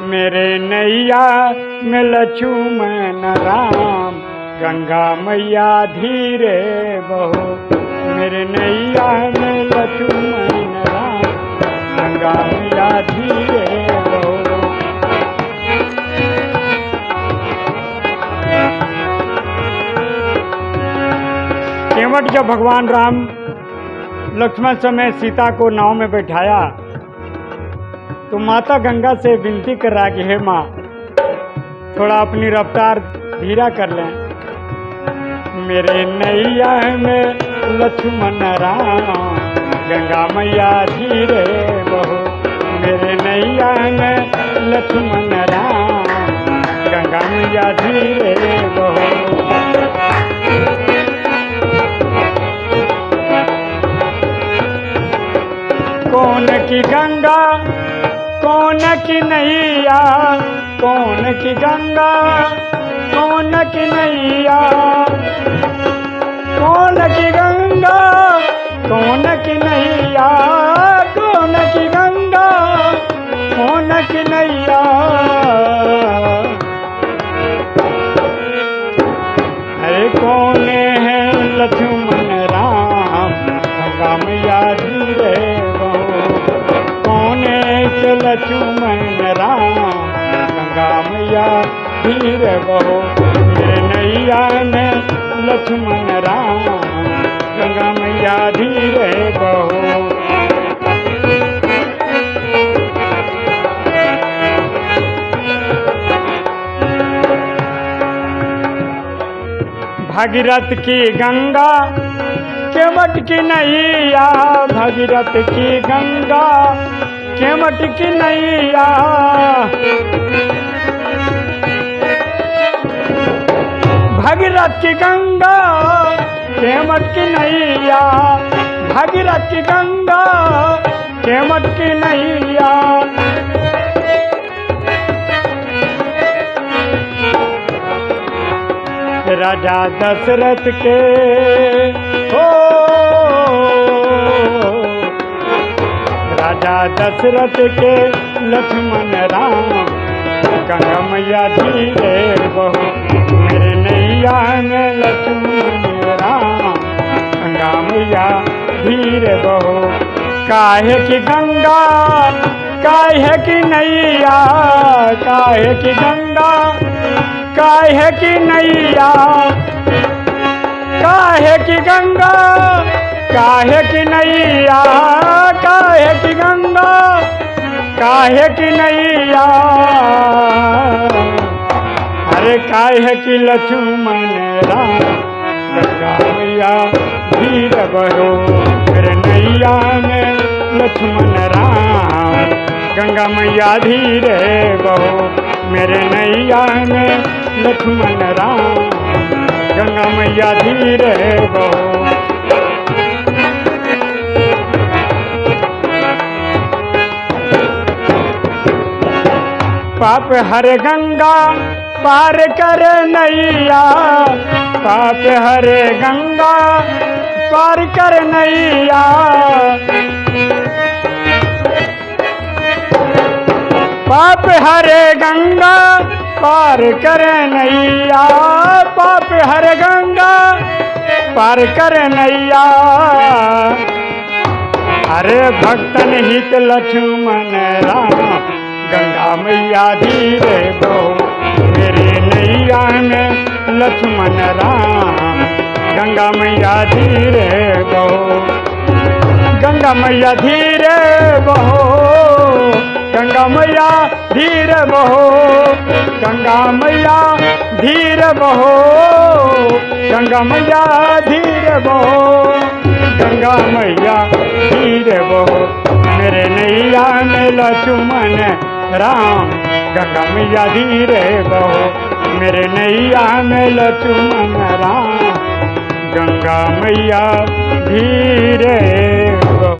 मेरे नैया, में लक्ष्मण राम। गंगा मैया धीरे बहो। मेरे नैया, में लक्ष्मण राम। गंगा मैया धीरे बहो। केवट जब भगवान राम लक्ष्मण समय सीता को नाव में बैठाया तो माता गंगा से विनती कर रहा कि, हे माँ, थोड़ा अपनी रफ्तार धीरा कर लें। मेरे नैया में लक्ष्मण राम, गंगा मैया धीरे बहो। मेरे नैया में लक्ष्मण राम, गंगा मैया धीरे बहो। कौन की गंगा कौन की नैया कौन की गंगा कौन की नैया। कौन की गंगा कौन की नैया। लक्ष्मण राम, गंगा मैया धीरे बहो, नैया में लक्ष्मण राम, गंगा मैया, धीरे बहो। भगीरथ की गंगा केवट की नैया, भगीरथ की गंगा केवट की नैया। भगीरथ की गंगा केवट की नैया। भगीरथ की गंगा केवट की नैया। राजा दशरथ के हो राजा दशरथ के लक्ष्मण राम मैया धीरे बहो, मेरे नैया में लक्ष्मण राम गंगा मैया धीरे बहो। काहे की गंगा, काहे की नैया, काहे की गंगा, काहे की नैया, काहे की गंगा, काहे की नैया। काहे की नैया? अरे काहे की लक्ष्मण राम गंगा मैया धीर बहो मेरे नैया में लक्ष्मण राम गंगा मैया धीरे बहो? मेरे नैया में लक्ष्मण राम गंगा मैया धीरे बहो? पाप हर गंगा पार कर नैया। पाप हरे गंगा पार कर नैया। पाप हरे गंगा पार कर नैया। पाप हर गंगा पार कर नैया। अरे भक्तन हित लक्ष्मण राम। गंगा मैया धीरे बो मेरे नैया में लक्ष्मण राम। गंगा मैया धीरे बहो गंगा मैया धीरे बहो गंगा मैया धीरे बहो गंगा मैया धीरे बहो गंगा मैया धीरे बहो गंगा मैया धीरे बहो मेरे नैया में लक्ष्मण राम गंगा मैया धीरे बहो। मेरे नैया में लचुमन राम गंगा मैया धीरे